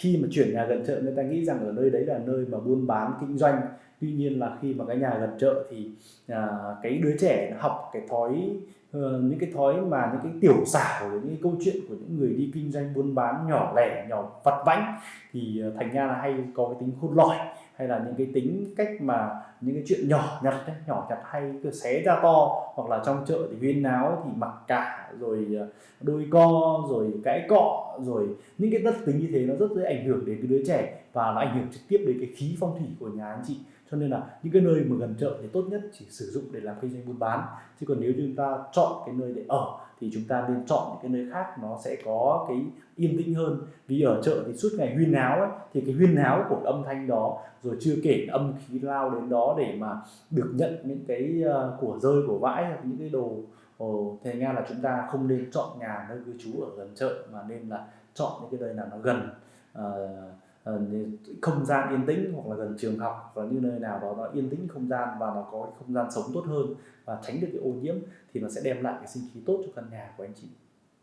khi mà chuyển nhà gần chợ, người ta nghĩ rằng ở nơi đấy là nơi mà buôn bán kinh doanh tuy nhiên là khi mà cái nhà gần chợ thì à, cái đứa trẻ nó học cái thói uh, những cái thói mà những cái tiểu xảo những cái câu chuyện của những người đi kinh doanh buôn bán nhỏ lẻ nhỏ vặt vãnh thì uh, thành ra là hay có cái tính khôn lỏi hay là những cái tính cách mà những cái chuyện nhỏ nhặt ấy, nhỏ nhặt hay cứ xé ra to. Hoặc là trong chợ thì huyên náo thì mặc cả rồi ờ, đôi co rồi cãi cọ rồi những cái tất tính như thế nó rất dễ ảnh hưởng đến cái đứa trẻ và nó ảnh hưởng trực tiếp đến cái khí phong thủy của nhà anh chị cho nên là những cái nơi mà gần chợ thì tốt nhất chỉ sử dụng để làm kinh doanh buôn bán. Chứ còn nếu chúng ta chọn cái nơi để ở thì chúng ta nên chọn những cái nơi khác nó sẽ có cái yên tĩnh hơn. Vì ở chợ thì suốt ngày huyên náo ấy, thì cái huyên náo của âm thanh đó rồi chưa kể âm khí lao đến đó để mà được nhận những cái ờ, của rơi của vãi hoặc những cái đồ Ồ, thế ra là chúng ta không nên chọn nhà nơi cư trú ở gần chợ mà nên là chọn những cái nơi nào nó gần uh, Ờ, không gian yên tĩnh hoặc là gần trường học và như nơi nào đó nó yên tĩnh không gian và nó có không gian sống tốt hơn và tránh được cái ô nhiễm thì nó sẽ đem lại cái sinh khí tốt cho căn nhà của anh chị.